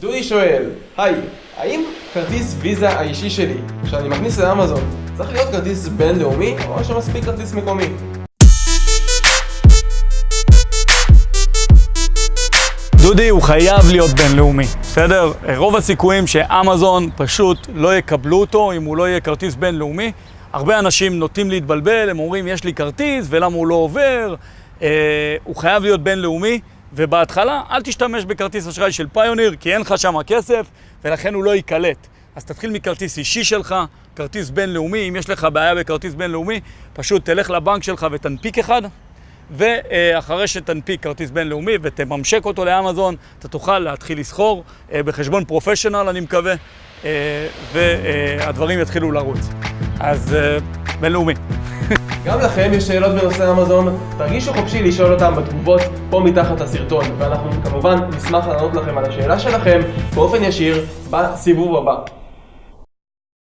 דודי שואל, היי, האם כרטיס ויזה האישי שלי, שאני מכניס לאמזון, צריך להיות כרטיס בינלאומי, או שמספיק כרטיס מקומי? דודי הוא חייב להיות בינלאומי, בסדר? רוב הסיכויים שאמזון פשוט לא יקבלו אותו אם הוא לא יהיה כרטיס בינלאומי. הרבה אנשים נוטים להתבלבל, הם אומרים יש לי כרטיס ולמה הוא לא עובר. אה, הוא חייב להיות בינלאומי, ובהתחלה אל תשתמש בכרטיס אשראי של פיוניר, כי אין לך שם כסף, ולכן הוא לא ייקלט. אז תתחיל מכרטיס אישי שלך, כרטיס בינלאומי, אם יש לך בעיה בכרטיס בינלאומי, פשוט תלך לבנק שלך ותנפיק אחד, ואחרי שתנפיק כרטיס בינלאומי ותממשק אותו לאמזון, אתה תוכל להתחיל לסחור אה, בחשבון פרופשיונל, אני מקווה, אה, והדברים יתחילו לרוץ. אז אה, בינלאומי. גם לכם יש שאלות בנושא אמזון, תרגישו חופשי לשאול אותם בתגובות פה מתחת לסרטון, ואנחנו כמובן נשמח לענות לכם על השאלה שלכם באופן ישיר בסיבוב הבא.